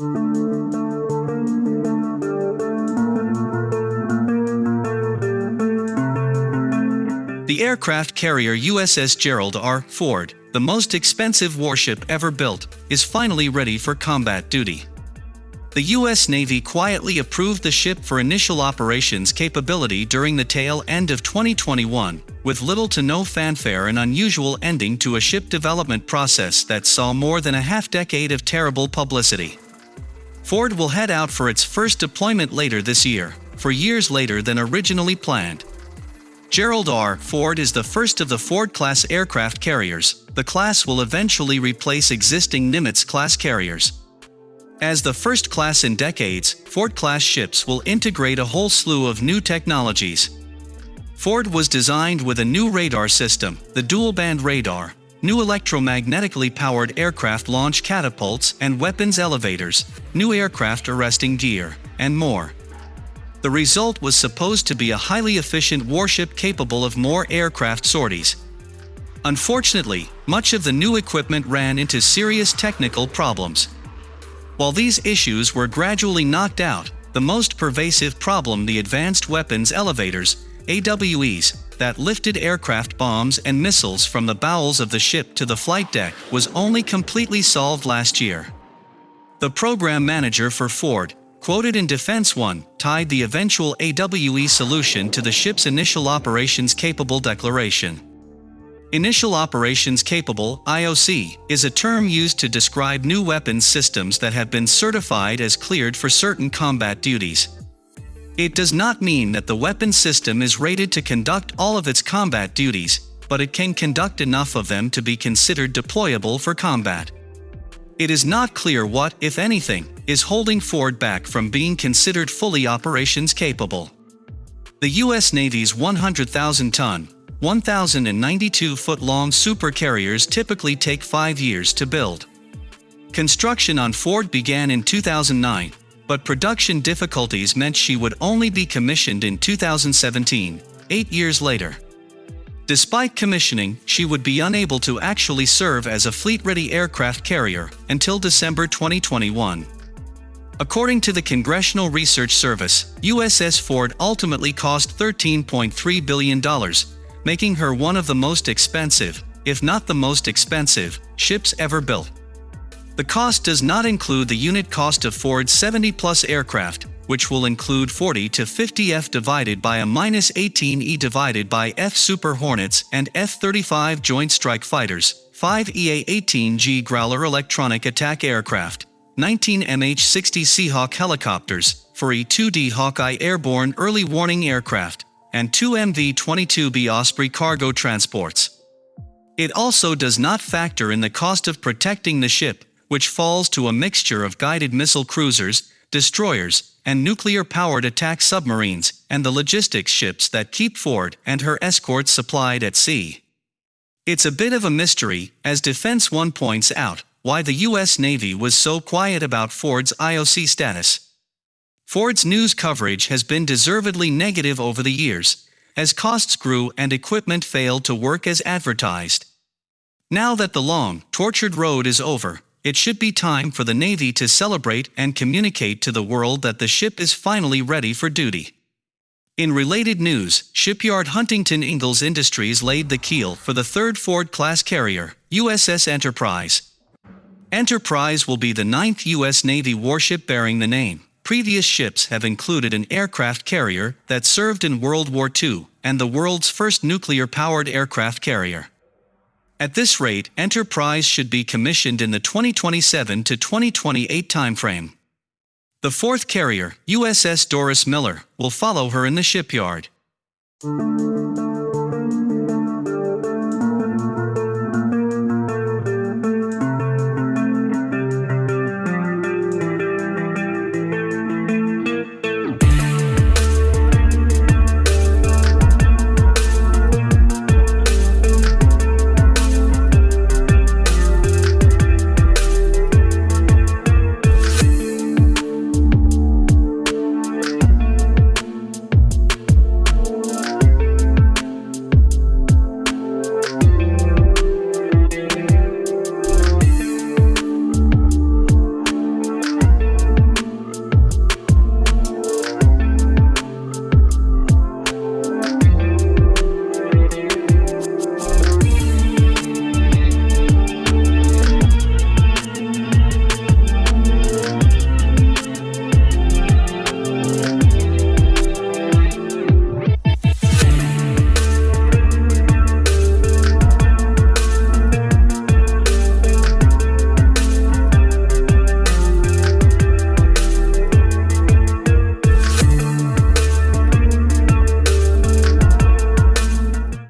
The aircraft carrier USS Gerald R. Ford, the most expensive warship ever built, is finally ready for combat duty. The U.S. Navy quietly approved the ship for initial operations capability during the tail end of 2021, with little to no fanfare and unusual ending to a ship development process that saw more than a half-decade of terrible publicity. Ford will head out for its first deployment later this year, for years later than originally planned. Gerald R. Ford is the first of the Ford-class aircraft carriers. The class will eventually replace existing Nimitz-class carriers. As the first class in decades, Ford-class ships will integrate a whole slew of new technologies. Ford was designed with a new radar system, the dual-band radar, new electromagnetically powered aircraft launch catapults and weapons elevators, new aircraft arresting gear, and more. The result was supposed to be a highly efficient warship capable of more aircraft sorties. Unfortunately, much of the new equipment ran into serious technical problems. While these issues were gradually knocked out, the most pervasive problem the Advanced Weapons Elevators, AWEs, that lifted aircraft bombs and missiles from the bowels of the ship to the flight deck was only completely solved last year. The program manager for Ford, quoted in Defense One, tied the eventual AWE solution to the ship's Initial Operations Capable declaration. Initial Operations Capable IOC, is a term used to describe new weapons systems that have been certified as cleared for certain combat duties. It does not mean that the weapon system is rated to conduct all of its combat duties, but it can conduct enough of them to be considered deployable for combat. It is not clear what, if anything, is holding Ford back from being considered fully operations capable. The U.S. Navy's 100,000-ton, 1,092-foot-long supercarriers typically take five years to build. Construction on Ford began in 2009, but production difficulties meant she would only be commissioned in 2017, eight years later. Despite commissioning, she would be unable to actually serve as a fleet-ready aircraft carrier until December 2021. According to the Congressional Research Service, USS Ford ultimately cost $13.3 billion, making her one of the most expensive, if not the most expensive, ships ever built. The cost does not include the unit cost of Ford's 70-plus aircraft, which will include 40 to 50 F divided by a minus 18 E divided by F Super Hornets and F-35 Joint Strike Fighters, 5 EA-18G Growler electronic attack aircraft, 19 MH-60 Seahawk helicopters, 4 E-2D Hawkeye airborne early warning aircraft, and 2 MV-22B Osprey cargo transports. It also does not factor in the cost of protecting the ship, which falls to a mixture of guided missile cruisers, destroyers, and nuclear-powered attack submarines, and the logistics ships that keep Ford and her escorts supplied at sea. It's a bit of a mystery, as Defense One points out, why the U.S. Navy was so quiet about Ford's IOC status. Ford's news coverage has been deservedly negative over the years, as costs grew and equipment failed to work as advertised. Now that the long, tortured road is over, it should be time for the Navy to celebrate and communicate to the world that the ship is finally ready for duty. In related news, shipyard Huntington Ingalls Industries laid the keel for the third Ford-class carrier, USS Enterprise. Enterprise will be the ninth U.S. Navy warship bearing the name. Previous ships have included an aircraft carrier that served in World War II, and the world's first nuclear-powered aircraft carrier. At this rate, Enterprise should be commissioned in the 2027 to 2028 timeframe. The fourth carrier, USS Doris Miller, will follow her in the shipyard.